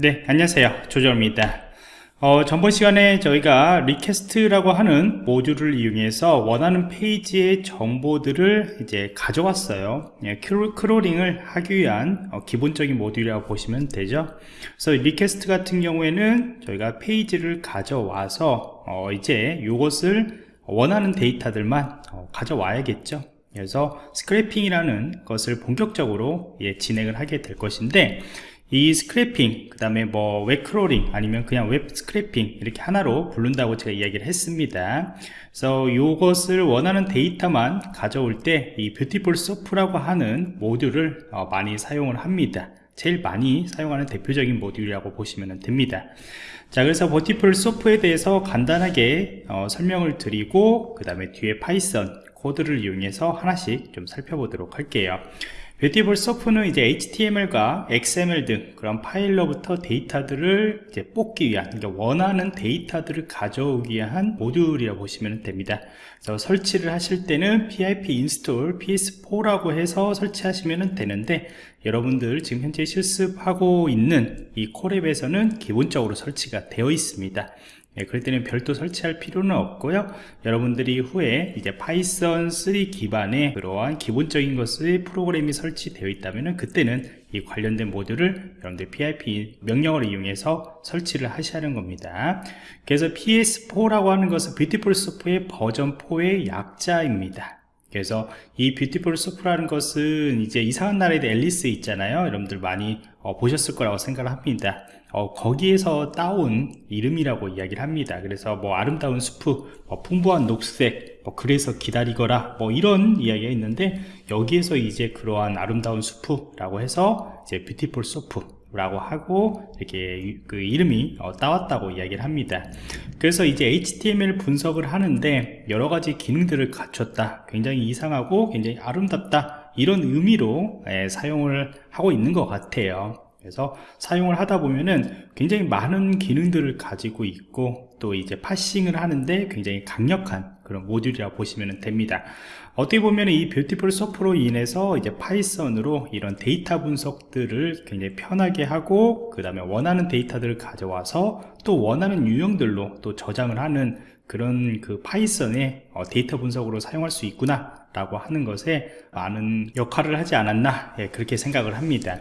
네 안녕하세요. 조정원입니다. 어, 전번 시간에 저희가 request라고 하는 모듈을 이용해서 원하는 페이지의 정보들을 이제 가져왔어요. 예, crawling을 하기 위한 어, 기본적인 모듈이라고 보시면 되죠. 그래서 request 같은 경우에는 저희가 페이지를 가져와서 어, 이제 이것을 원하는 데이터들만 어, 가져와야겠죠. 그래서 scraping이라는 것을 본격적으로 예, 진행을 하게 될 것인데 이 scraping 그 다음에 뭐 웹 crawling 아니면 그냥 웹 scraping 이렇게 하나로 부른다고 제가 이야기를 했습니다. 그래서 이것을 원하는 데이터만 가져올 때 이 Beautiful Soup라고 하는 모듈을 어, 많이 사용을 합니다. 제일 많이 사용하는 대표적인 모듈이라고 보시면 됩니다. 자 그래서 Beautiful Soup에 대해서 간단하게 어, 설명을 드리고 그 다음에 뒤에 Python 코드를 이용해서 하나씩 좀 살펴보도록 할게요 Beautiful Soup는 이제 HTML과 XML 등 그런 파일로부터 데이터들을 이제 뽑기 위한 그러니까 원하는 데이터들을 가져오기 위한 모듈이라고 보시면 됩니다. 그래서 설치를 하실 때는 pip install bs4라고 해서 설치하시면 되는데 여러분들 지금 현재 실습하고 있는 이 Colab에서는 기본적으로 설치가 되어 있습니다. 예, 그럴 때는 별도 설치할 필요는 없고요. 여러분들이 후에 이제 Python 3 기반의 그러한 기본적인 것의 프로그램이 설치되어 있다면 그때는 이 관련된 모듈을 여러분들 pip 명령어를 이용해서 설치를 하는 겁니다. 그래서 bs4라고 하는 것은 Beautiful Soup의 버전 4의 약자입니다. 그래서 이 Beautiful Soup라는 것은 이제 이상한 나라에 앨리스 있잖아요. 여러분들 많이 어, 보셨을 거라고 생각을 합니다 어, 거기에서 따온 이름이라고 이야기를 합니다. 그래서 뭐 아름다운 숲프 뭐 풍부한 녹색 뭐 그래서 기다리거라 뭐 이런 이야기가 있는데 여기에서 이제 그러한 아름다운 soup라고 해서 이제 Beautiful Soup 라고 하고 이렇게 그 이름이 어, 따왔다고 이야기를 합니다. 그래서 이제 HTML 분석을 하는데 여러가지 기능들을 갖췄다 굉장히 이상하고 굉장히 아름답다 이런 의미로 예, 사용을 하고 있는 것 같아요 그래서 사용을 하다 보면은 굉장히 많은 기능들을 가지고 있고 또 이제 parsing을 하는데 굉장히 강력한 그런 모듈이라고 보시면 됩니다. 어떻게 보면 이 Beautiful Soup로 인해서 이제 Python으로 이런 데이터 분석들을 굉장히 편하게 하고 그 다음에 원하는 데이터들을 가져와서 또 원하는 유형들로 또 저장을 하는 그런 그 Python의 어, 데이터 분석으로 사용할 수 있구나 라고 하는 것에 많은 역할을 하지 않았나 예, 그렇게 생각을 합니다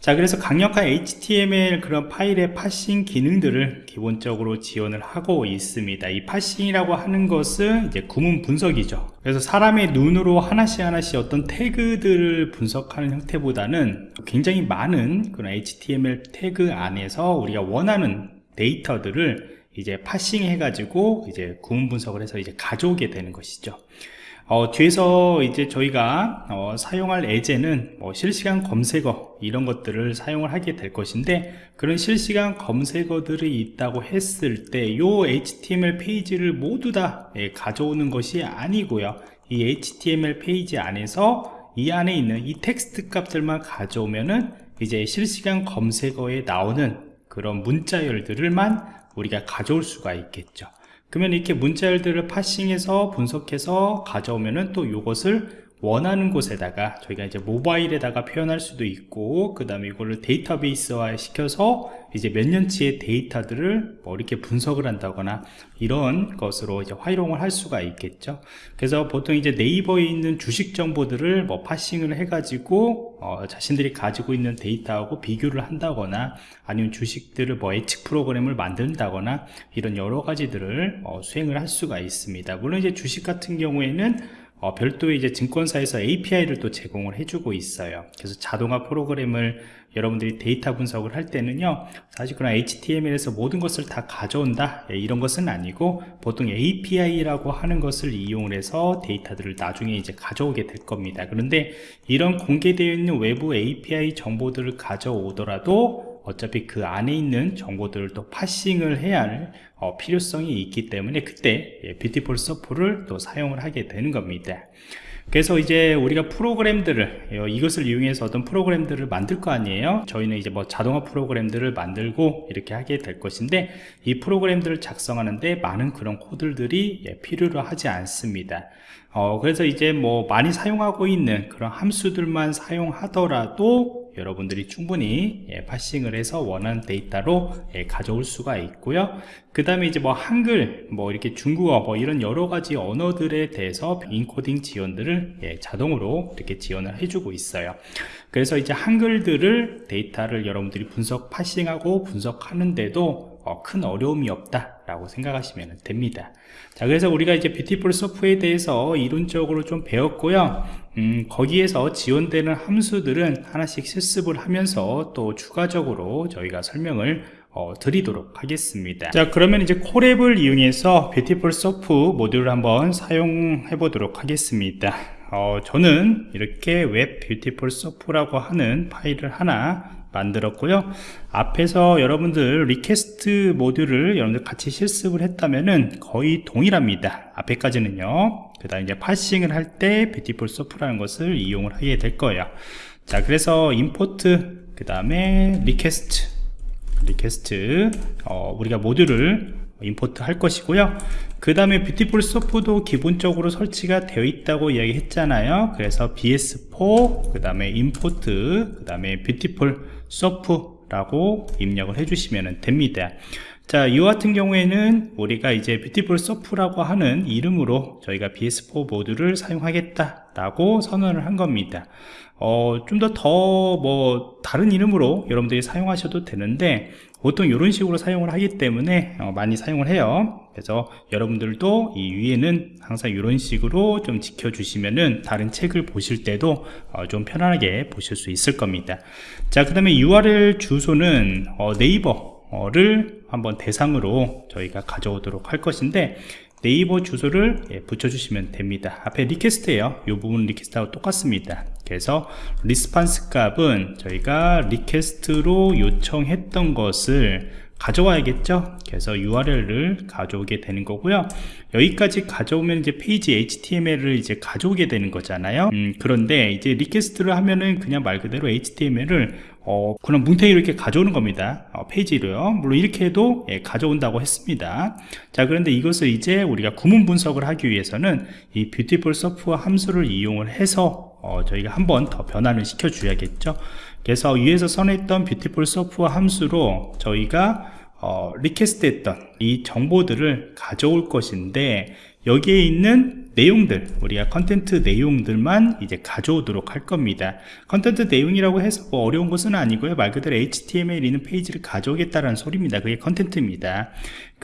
자 그래서 강력한 HTML 그런 파일의 parsing 기능들을 기본적으로 지원을 하고 있습니다. 이 parsing이라고 하는 것은 이제 구문 분석이죠. 그래서 사람의 눈으로 하나씩 하나씩 어떤 태그들을 분석하는 형태보다는 굉장히 많은 그런 HTML 태그 안에서 우리가 원하는 데이터들을 이제 parsing 해 가지고 이제 구문 분석을 해서 이제 가져오게 되는 것이죠 어, 뒤에서 이제 저희가 어, 사용할 예제는 뭐 실시간 검색어 이런 것들을 사용을 하게 될 것인데 그런 실시간 검색어들이 있다고 했을 때요 HTML 페이지를 모두 다 예, 가져오는 것이 아니고요. 이 HTML 페이지 안에서 이 안에 있는 이 텍스트 값들만 가져오면은 이제 실시간 검색어에 나오는 그런 문자열들을만 우리가 가져올 수가 있겠죠 그러면 이렇게 문자열들을 파싱해서 분석해서 가져오면은 또 이것을 원하는 곳에다가 저희가 이제 모바일에다가 표현할 수도 있고 그 다음에 이거를 데이터베이스화 시켜서 이제 몇 년치의 데이터들을 뭐 이렇게 분석을 한다거나 이런 것으로 이제 활용을 할 수가 있겠죠. 그래서 보통 이제 네이버에 있는 주식 정보들을 뭐 파싱을 해 가지고 어 자신들이 가지고 있는 데이터하고 비교를 한다거나 아니면 주식들을 뭐 예측 프로그램을 만든다거나 이런 여러 가지들을 어 수행을 할 수가 있습니다. 물론 이제 주식 같은 경우에는 어, 별도의 이제 증권사에서 API를 또 제공을 해주고 있어요. 그래서 자동화 프로그램을 여러분들이 데이터 분석을 할 때는요 사실 그런 HTML에서 모든 것을 다 가져온다 예, 이런 것은 아니고 보통 API라고 하는 것을 이용을 해서 데이터들을 나중에 이제 가져오게 될 겁니다 그런데 이런 공개되어 있는 외부 API 정보들을 가져오더라도 어차피 그 안에 있는 정보들을 또 파싱을 해야 할 어, 필요성이 있기 때문에 그때 예, 뷰티풀 서프를 또 사용을 하게 되는 겁니다. 그래서 이제 우리가 프로그램들을 어, 이것을 이용해서 어떤 프로그램들을 만들 거 아니에요? 저희는 이제 뭐 자동화 프로그램들을 만들고 이렇게 하게 될 것인데 이 프로그램들을 작성하는데 많은 그런 코드들이 예, 필요로 하지 않습니다 어, 그래서 이제 뭐 많이 사용하고 있는 그런 함수들만 사용하더라도 여러분들이 충분히 예, 파싱을 해서 원하는 데이터로 예, 가져올 수가 있고요. 그 다음에 이제 뭐 한글 뭐 이렇게 중국어 뭐 이런 여러 가지 언어들에 대해서 인코딩 지원들을 예, 자동으로 이렇게 지원을 해주고 있어요. 그래서 이제 한글들을 데이터를 여러분들이 분석 파싱하고 분석하는데도 어, 큰 어려움이 없다 라고 생각하시면 됩니다. 자 그래서 우리가 이제 Beautiful Soup에 대해서 이론적으로 좀 배웠고요. 음, 거기에서 지원되는 함수들은 하나씩 실습을 하면서 또 추가적으로 저희가 설명을 어, 드리도록 하겠습니다. 자 그러면 이제 Colab을 이용해서 Beautiful Soup 모듈을 한번 사용해 보도록 하겠습니다. 어, 저는 이렇게 웹 Beautiful Soup라고 하는 파일을 하나 만들었고요. 앞에서 여러분들 request 모듈을 여러분들 같이 실습을 했다면은 거의 동일합니다. 앞에까지는요. 그 다음 이제 parsing을 할 때 Beautiful Soup라는 것을 이용을 하게 될 거예요. 자 그래서 import 그 다음에 request request 어, 우리가 모듈을 import 할 것이고요. 그 다음에 Beautiful Soup도 기본적으로 설치가 되어 있다고 이야기했잖아요. 그래서 bs4 그 다음에 import 그 다음에 Beautiful Soup라고 입력을 해주시면 됩니다 자, 이 같은 경우에는 우리가 이제 Beautiful Soup라고 하는 이름으로 저희가 bs4 모듈을 사용하겠다 라고 선언을 한 겁니다. 어, 좀 더 더 뭐 다른 이름으로 여러분들이 사용하셔도 되는데 보통 이런 식으로 사용을 하기 때문에 어, 많이 사용을 해요. 그래서 여러분들도 이 위에는 항상 이런 식으로 좀 지켜주시면은 다른 책을 보실 때도 어, 좀 편안하게 보실 수 있을 겁니다. 자 그 다음에 URL 주소는 어, 네이버를 한번 대상으로 저희가 가져오도록 할 것인데 네이버 주소를 예, 붙여주시면 됩니다. 앞에 request예요. 이 부분 request하고 똑같습니다. 그래서 response 값은 저희가 request로 요청했던 것을 가져와야겠죠? 그래서 URL을 가져오게 되는 거고요. 여기까지 가져오면 이제 페이지 HTML을 이제 가져오게 되는 거잖아요. 음, 그런데 이제 request를 하면은 그냥 말 그대로 HTML을 어, 그냥 뭉탱이로 이렇게 가져오는 겁니다. 어, 페이지로요. 물론 이렇게 해도 예, 가져온다고 했습니다. 자 그런데 이것을 이제 우리가 구문 분석을 하기 위해서는 이 Beautiful Soup와 함수를 이용을 해서 어, 저희가 한 번 더 변환을 시켜 줘야겠죠? 그래서 위에서 선언했던 Beautiful Soup와 함수로 저희가 어, request 했던 이 정보들을 가져올 것인데 여기에 있는 내용들 우리가 content 내용들만 이제 가져오도록 할 겁니다. content 내용이라고 해서 뭐 어려운 것은 아니고요. 말 그대로 HTML 있는 페이지를 가져오겠다는 소리입니다. 그게 content입니다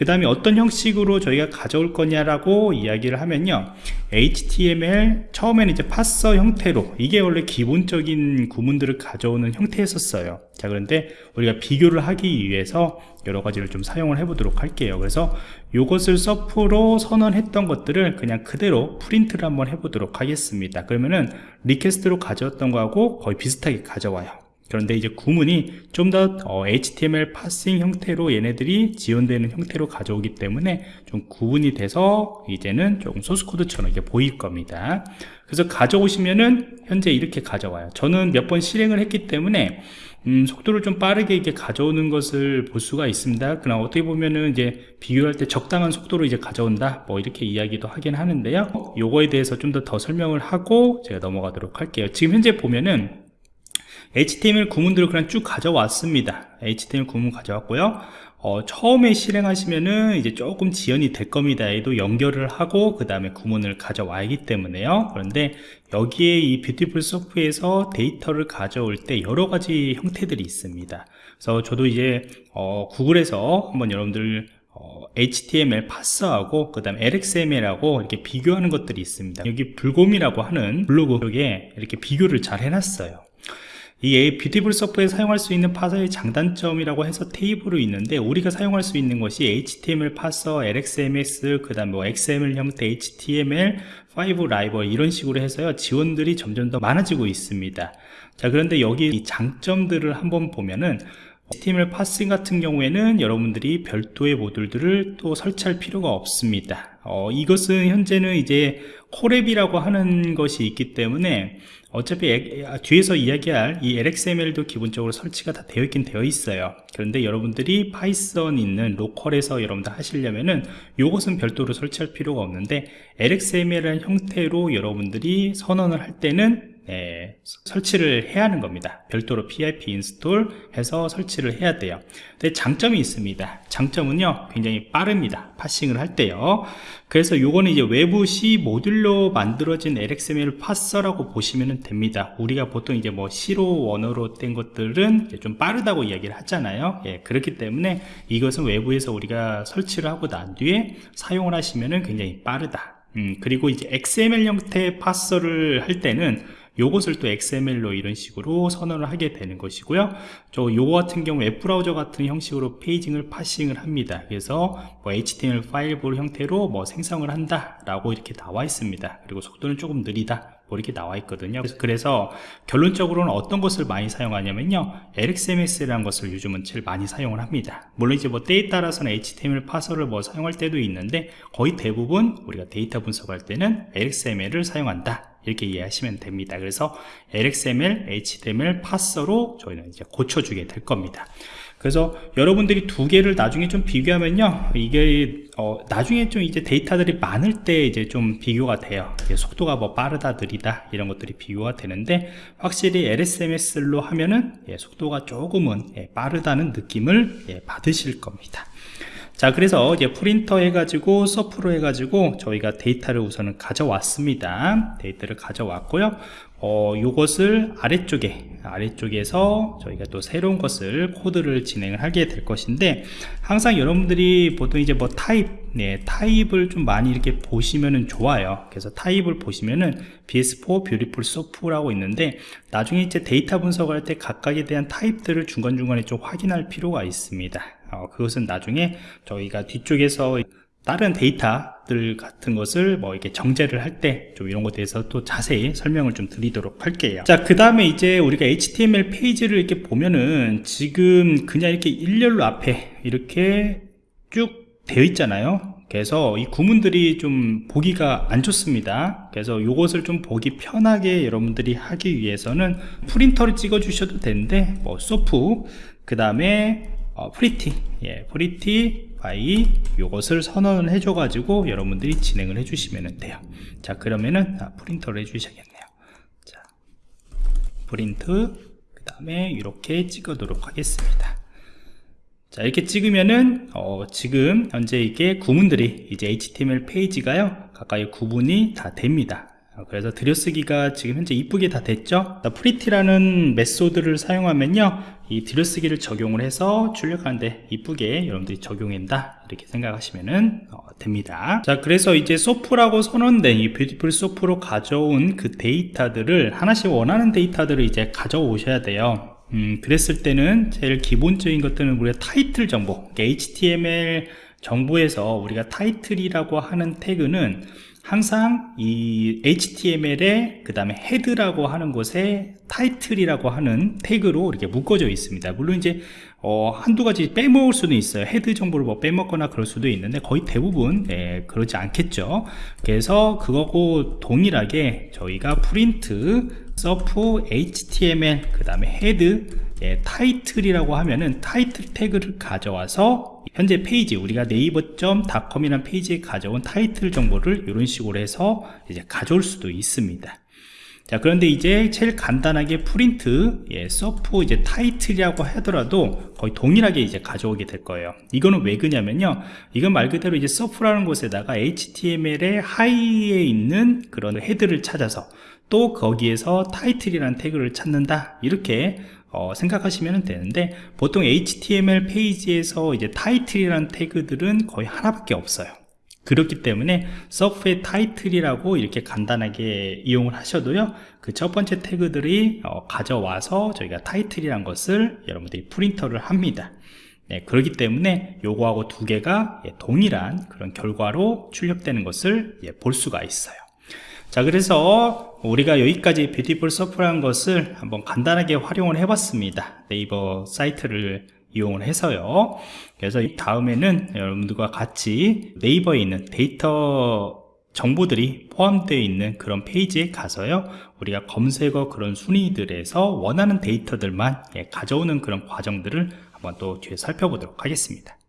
그 다음에 어떤 형식으로 저희가 가져올 거냐라고 이야기를 하면요. HTML 처음에는 이제 parser 형태로 이게 원래 기본적인 구문들을 가져오는 형태였었어요. 자 그런데 우리가 비교를 하기 위해서 여러 가지를 좀 사용을 해 보도록 할게요. 그래서 이것을 soup로 선언했던 것들을 그냥 그대로 프린트를 한번 해 보도록 하겠습니다. 그러면은 request로 가져왔던 거하고 거의 비슷하게 가져와요 그런데 이제 구문이 좀더 어, HTML parsing 형태로 얘네들이 지원되는 형태로 가져오기 때문에 좀 구분이 돼서 이제는 조금 소스코드처럼 이렇게 보일 겁니다 그래서 가져오시면은 현재 이렇게 가져와요 저는 몇 번 실행을 했기 때문에 음, 속도를 좀 빠르게 이렇게 가져오는 것을 볼 수가 있습니다. 그러나 어떻게 보면은 이제 비교할 때 적당한 속도로 이제 가져온다. 뭐 이렇게 이야기도 하긴 하는데요. 요거에 대해서 좀 더 더 설명을 하고 제가 넘어가도록 할게요. 지금 현재 보면은 HTML 구문들을 그냥 쭉 가져왔습니다. HTML 구문 가져왔고요. 어, 처음에 실행하시면은 이제 조금 지연이 될 겁니다. 얘도 연결을 하고 그 다음에 구문을 가져와야기 때문에요. 그런데 여기에 이 Beautiful Soup에서 데이터를 가져올 때 여러 가지 형태들이 있습니다. 그래서 저도 이제 어, 구글에서 한번 여러분들 어, HTML 파스하고 그 다음 LXML하고 이렇게 비교하는 것들이 있습니다. 여기 불곰이라고 하는 블로그 쪽에 이렇게 비교를 잘 해놨어요. 이 Beautiful Soup에 사용할 수 있는 파서의 장단점이라고 해서 테이블이 있는데 우리가 사용할 수 있는 것이 HTML parser, LXML, 그 다음 뭐 XML 형태 HTML, 5 lib 이런 식으로 해서요 지원들이 점점 더 많아지고 있습니다. 자 그런데 여기 이 장점들을 한번 보면은 HTML parsing 같은 경우에는 여러분들이 별도의 모듈들을 또 설치할 필요가 없습니다. 어, 이것은 현재는 이제 Colab이라고 하는 것이 있기 때문에 어차피 아, 뒤에서 이야기할 이 LXML도 기본적으로 설치가 다 되어 있긴 되어 있어요. 그런데 여러분들이 파이썬 있는 로컬에서 여러분들 하시려면은 이것은 별도로 설치할 필요가 없는데 LXML이라는 형태로 여러분들이 선언을 할 때는 예, 설치를 해야 하는 겁니다. 별도로 pip install 해서 설치를 해야 돼요. 근데 장점이 있습니다. 장점은요 굉장히 빠릅니다. parsing을 할 때요. 그래서 요거는 이제 외부 C 모듈로 만들어진 LXML parser라고 보시면 됩니다. 우리가 보통 이제 뭐 C로 원어로 된 것들은 좀 빠르다고 이야기를 하잖아요. 예, 그렇기 때문에 이것은 외부에서 우리가 설치를 하고 난 뒤에 사용을 하시면 굉장히 빠르다. 음, 그리고 이제 XML 형태의 parser를 할 때는 요것을 또 XML로 이런 식으로 선언을 하게 되는 것이고요. 저 요거 같은 경우 웹브라우저 같은 형식으로 페이지를 parsing을 합니다. 그래서 뭐 HTML5 형태로 뭐 생성을 한다 라고 이렇게 나와 있습니다. 그리고 속도는 조금 느리다. 뭐 이렇게 나와 있거든요. 그래서 결론적으로는 어떤 것을 많이 사용하냐면요. LXML이라는 것을 요즘은 제일 많이 사용을 합니다. 물론 이제 뭐 때에 따라서는 HTML 파서를 뭐 사용할 때도 있는데 거의 대부분 우리가 데이터 분석할 때는 LXML을 사용한다 이렇게 이해하시면 됩니다. 그래서 LXML, HTML 파서로 저희는 이제 고쳐주게 될 겁니다. 그래서 여러분들이 두 개를 나중에 좀 비교하면요 이게 어, 나중에 좀 이제 데이터들이 많을 때 이제 좀 비교가 돼요. 속도가 뭐 빠르다 느리다 이런 것들이 비교가 되는데 확실히 LSMS로 하면은 예, 속도가 조금은 예, 빠르다는 느낌을 예, 받으실 겁니다 자 그래서 이제 프린터 해가지고 서프로 해가지고 저희가 데이터를 우선은 가져왔습니다. 데이터를 가져왔고요 어, 요것을 아래쪽에 아래쪽에서 저희가 또 새로운 것을 코드를 진행을 하게 될 것인데 항상 여러분들이 보통 이제 뭐 타입 네, 타입을 좀 많이 이렇게 보시면은 좋아요. 그래서 타입을 보시면은 BS4 Beautiful Soup라고 있는데 나중에 이제 데이터 분석을 할때 각각에 대한 타입들을 중간중간에 좀 확인할 필요가 있습니다. 어, 그것은 나중에 저희가 뒤쪽에서 다른 데이터들 같은 것을 뭐 이렇게 정제를 할 때 좀 이런 것에 대해서 또 자세히 설명을 좀 드리도록 할게요. 자 그 다음에 이제 우리가 HTML 페이지를 이렇게 보면은 지금 그냥 이렇게 일렬로 앞에 이렇게 쭉 되어 있잖아요. 그래서 이 구문들이 좀 보기가 안 좋습니다. 그래서 이것을 좀 보기 편하게 여러분들이 하기 위해서는 프린트를 찍어 주셔도 되는데 뭐 소프 그 다음에 어, pretty 예, prettify 요것을 선언을 해줘 가지고 여러분들이 진행을 해 주시면 돼요. 자 그러면은 아, 프린트를 해 주셔야겠네요. 자 프린트 그 다음에 이렇게 찍어도록 하겠습니다. 자 이렇게 찍으면은 어, 지금 현재 이게 구문들이 이제 HTML 페이지가요 각각이 구분이 다 됩니다 그래서 들여쓰기가 지금 현재 이쁘게 다 됐죠? pretty라는 method를 사용하면요 이 들여쓰기를 적용을 해서 출력하는데 이쁘게 여러분들이 적용한다 이렇게 생각하시면 어, 됩니다. 자 그래서 이제 soup라고 선언된 이 Beautiful Soup로 가져온 그 데이터들을 하나씩 원하는 데이터들을 이제 가져오셔야 돼요. 음, 그랬을 때는 제일 기본적인 것들은 우리가 타이틀 정보 HTML 정보에서 우리가 타이틀이라고 하는 태그는 항상 이 HTML에 그 다음에 헤드라고 하는 곳에 타이틀이라고 하는 태그로 이렇게 묶어져 있습니다. 물론 이제 어, 한두 가지 빼먹을 수도 있어요. 헤드 정보를 뭐 빼먹거나 그럴 수도 있는데 거의 대부분 예, 그러지 않겠죠. 그래서 그거고 동일하게 저희가 프린트 soup html 그 다음에 헤드 예, 타이틀이라고 하면은 타이틀 태그를 가져와서 현재 페이지 우리가 naver.com이라는 페이지에 가져온 타이틀 정보를 이런 식으로 해서 이제 가져올 수도 있습니다 자 그런데 이제 제일 간단하게 프린트 예, 서프 이제 타이틀이라고 하더라도 거의 동일하게 이제 가져오게 될 거예요. 이거는 왜 그냐면요. 이건 말 그대로 이제 soup라는 곳에다가 HTML의 하위에 있는 그런 헤드를 찾아서 또 거기에서 타이틀이라는 태그를 찾는다. 이렇게 어, 생각하시면 되는데 보통 HTML 페이지에서 이제 타이틀이라는 태그들은 거의 하나밖에 없어요 그렇기 때문에 soup의 title이라고 이렇게 간단하게 이용을 하셔도요 그 첫 번째 태그들이 어, 가져와서 저희가 타이틀이란 것을 여러분들이 print를 합니다. 네, 그렇기 때문에 요거하고 두 개가 예, 동일한 그런 결과로 출력되는 것을 예, 볼 수가 있어요. 자 그래서 우리가 여기까지 Beautiful Soup라는 것을 한번 간단하게 활용을 해 봤습니다. 네이버 사이트를 이용을 해서요. 그래서 다음에는 여러분들과 같이 네이버에 있는 데이터 정보들이 포함되어 있는 그런 페이지에 가서요. 우리가 검색어 그런 순위들에서 원하는 데이터들만 예, 가져오는 그런 과정들을 한번 또 뒤에 살펴보도록 하겠습니다